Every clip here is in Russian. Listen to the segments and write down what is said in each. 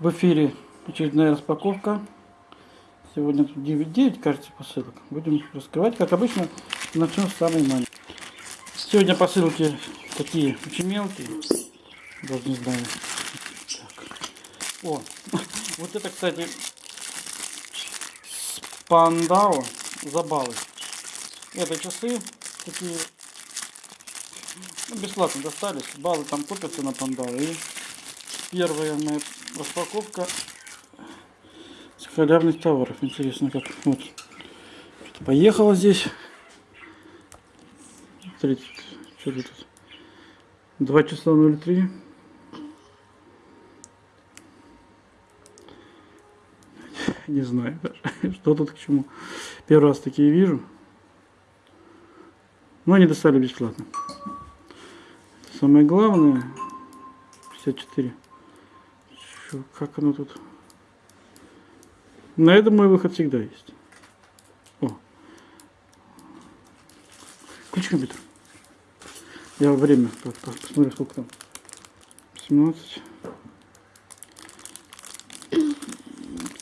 В эфире очередная распаковка. Сегодня тут 9, 9 кажется, посылок. Будем раскрывать, как обычно, начнем с самой маленькой. Сегодня посылки такие очень мелкие. Даже не знаю. Так. О, вот это, кстати, Пандао за. Это часы такие ну, бесплатно достались. Баллы там купятся на Пандао. И первая моя распаковка с халявных товаров. Интересно, как вот. Что-то поехало здесь. Смотрите, что тут? 2 часа 03. Не знаю что тут к чему. Первый раз такие вижу. Но они достали бесплатно. Самое главное, 54. Чё, как оно тут? На этом мой выход всегда есть. О. Включи компьютер. Я время посмотрю, сколько там. 17.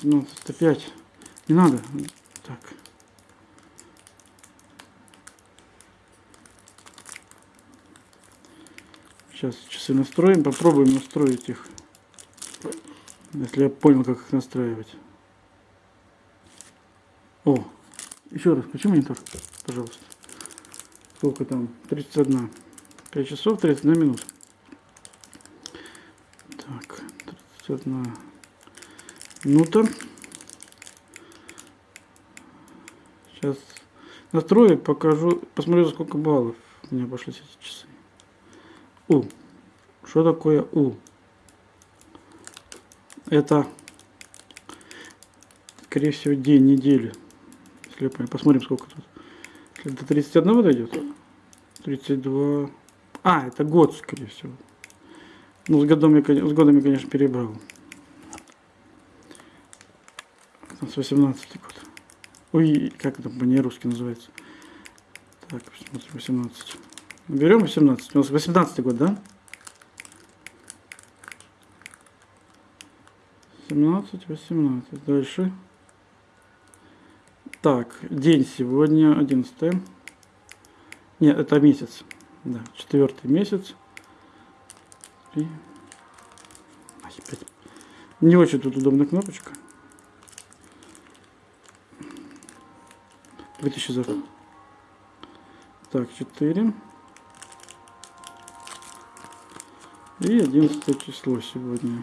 17, 5. Не надо. Так. Сейчас часы настроим, попробуем настроить их. Если я понял, как их настраивать. О, еще раз, включи монитор, пожалуйста. Сколько там? 31. 5 часов 31 минут. Так, 31 минута. Сейчас настрою, покажу, посмотрю, сколько баллов у меня пошли эти часы. У. Что такое У? Это, скорее всего, день недели. Если. Посмотрим, сколько тут. Если до 31 дойдет. 32. А, это год, скорее всего. Ну, с, годом с годом я, конечно, перебрал. С 18 год. Ой, как это по-нерусски называется? Так, посмотрим, 18. Берем 18. У нас 18 год, да? 17, 18. Дальше. Так, день сегодня 11. Нет, это месяц. Да, четвертый месяц. И... Не очень тут удобная кнопочка. 2000 за. Так, 4. И 11 число сегодня.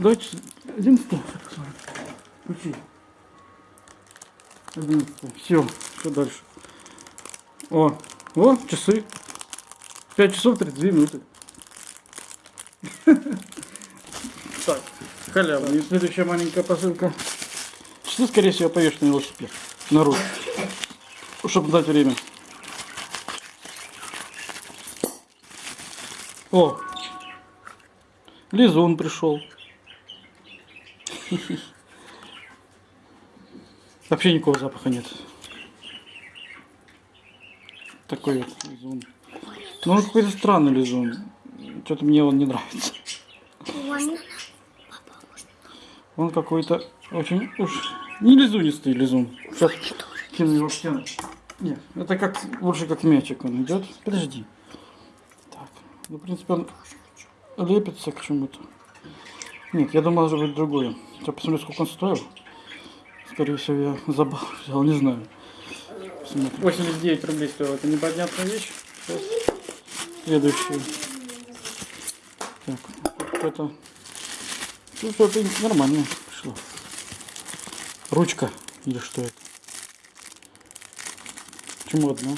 Давайте 11 Включи. 11 Все, что дальше? О, о, часы. 5 часов 32 минуты. Так, халява. И следующая маленькая посылка. Часы, скорее всего, повешены на велосипед. На руль. Чтобы дать время. О, Лизун пришел. Вообще никакого запаха нет. Такой вот лизун. Ну он какой-то странный лизун. Что-то мне он не нравится. Он какой-то очень уж не лизунистый лизун. Сейчас кину его в Нет, это как больше как мячик он идет. Подожди. Ну, в принципе, он лепится к чему-то. Нет, я думал, может быть другое. Сейчас посмотрю, сколько он стоил. Скорее всего, я забыл, взял, не знаю. Посмотрим. 89 рублей стоила. Это непонятная вещь. Сейчас. Следующую. Так, это... Ну, что это нормально пришло. Ручка. Или что это? Почему одна?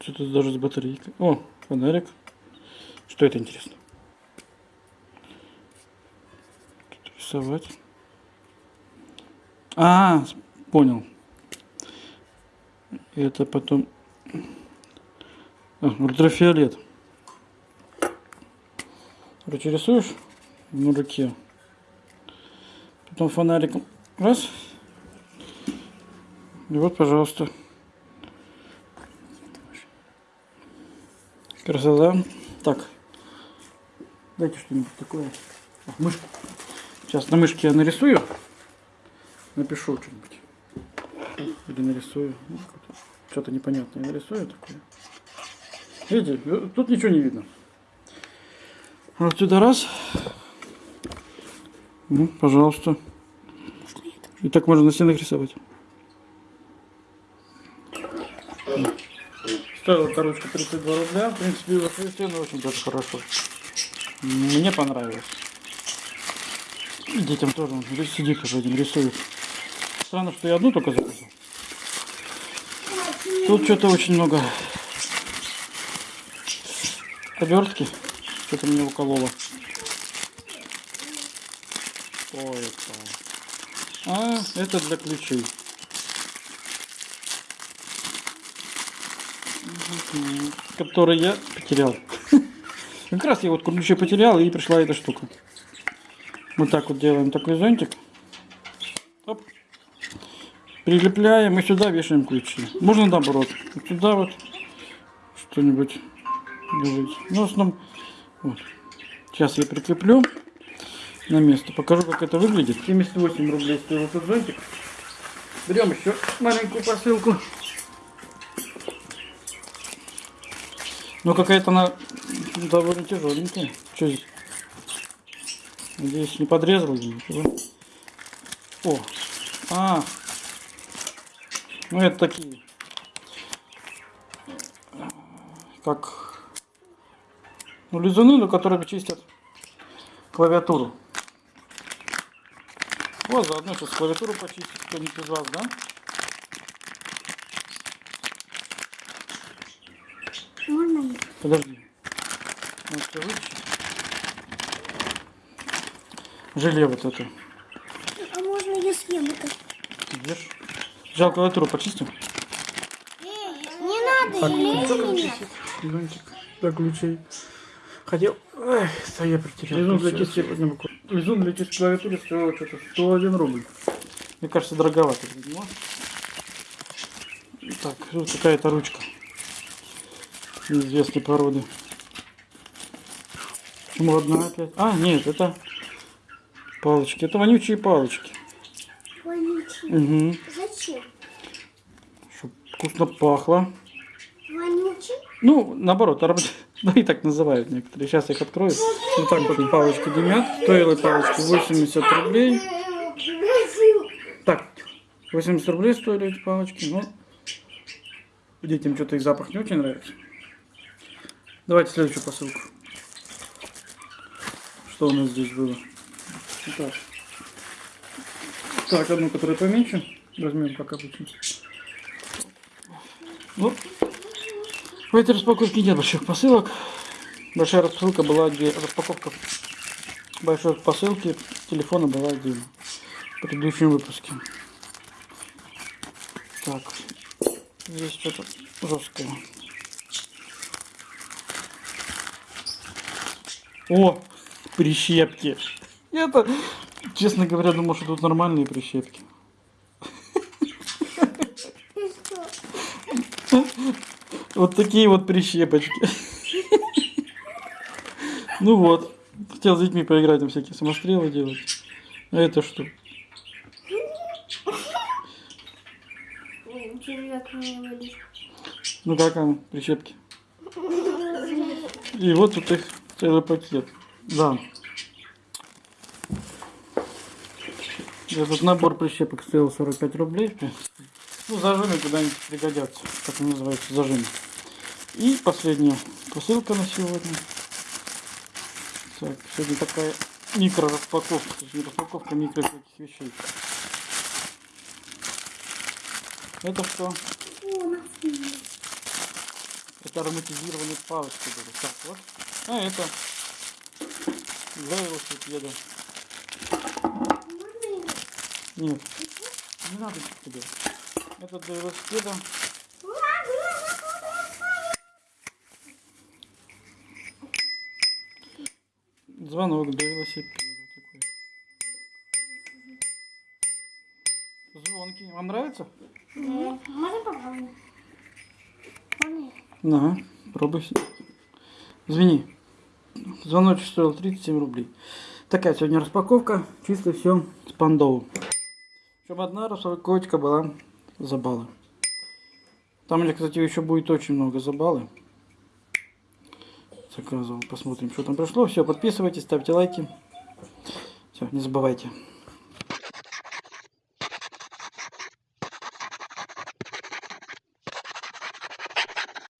Что-то даже с батарейкой. О, фонарик. Что это интересно? Тут рисовать. А, понял. Это потом... А, ультрафиолет. Короче, рисуешь на руке. Потом фонариком Раз. И вот, пожалуйста. Красота. Так. Дайте что-нибудь такое. Мышку. Сейчас на мышке я нарисую. Напишу что-нибудь. Или нарисую. Ну, Что-то непонятное нарисую такое. Видите, тут ничего не видно. Вот сюда раз. Ну, пожалуйста. И так можно на стенах рисовать. Стоила коробочка 32 рубля. В принципе, своей стены очень даже хорошо. Мне понравилось. Детям тоже. он Сидит уже один рисует. Странно, что я одну только заказал. Тут что-то очень много обертки. Что-то мне укололо. Что это? А, это для ключей. Который я потерял. Как раз я вот ключи потерял и пришла эта штука. Вот так вот делаем такой зонтик. Оп. Прилепляем и сюда вешаем ключи. Можно наоборот. Вот сюда вот что-нибудь ложить. Ну, в основном, вот. Сейчас я прикреплю на место. Покажу, как это выглядит. 78 рублей стоил этот зонтик. Берем еще маленькую посылку. Ну, какая-то она довольно тяжеленькая. Что здесь? Надеюсь, не подрезал ничего. О, а, ну это такие, как, ну лизуны, но которые чистят клавиатуру. Вот, заодно сейчас клавиатуру почистить кто-нибудь из вас, да? Можно я? Подожди. Вот всё вытащить. Желе вот это. А можно я съем это? Ешь. Взял клавиатуру, почистим. Не надо, Так, или сколько меня? Зонтик для ключей. Хотел... Эх, да я потерял. Лизун для чистки сегодня буквально. Лизун для чистки клавиатуры стоил что-то 101 рубль. Мне кажется, дороговато. Так, тут какая-то ручка. Неизвестной породы. Почему одна опять? А, нет, это палочки. Это вонючие палочки. Вонючий. Угу. Зачем? Чтоб вкусно пахло. Вонючий? Ну, наоборот, арб- ну и так называют некоторые. Сейчас я их открою. Вот так вот палочки дымят. Стоила палочки 80 рублей. Так, 80 рублей стоили эти палочки. Ну, детям что-то их запах не очень нравится. Давайте следующую посылку. Что у нас здесь было? Так, так одну, которую поменьше. Возьмем как обычно. Ну, в этой распаковке нет больших посылок. Большая распаковка была где распаковка большой посылки телефона была отдельно. В предыдущем выпуске. Так. Здесь что-то жесткое. О! Прищепки. Это, честно говоря, думал, что тут нормальные прищепки. Вот такие вот прищепочки. Ну вот. Хотел с детьми поиграть, там всякие самострелы делать. А это что? Ну как оно, прищепки? И вот тут их целый пакет. Да. Этот набор прищепок стоил 45 рублей. Ну, зажимы куда-нибудь пригодятся. Как они называются, зажимы. И последняя посылка на сегодня. Так, сегодня такая микро распаковка, то есть не распаковка микро всяких вещей. Это что? Это ароматизированные палочки были. Так, вот. А это для велосипеда. Нет, не надо тебе. Это для велосипеда. Звонок для велосипеда такой. Вам нравится? Э, Можно попробовать? Да, пробуй. Извини. Звоночек стоил 37 рублей. Такая сегодня распаковка. Чисто все с пандоу. Причем одна распаковочка была за. Там, где, кстати, еще будет очень много за баллы. Заказывал. Посмотрим, что там пришло. Все, подписывайтесь, ставьте лайки. Все, не забывайте.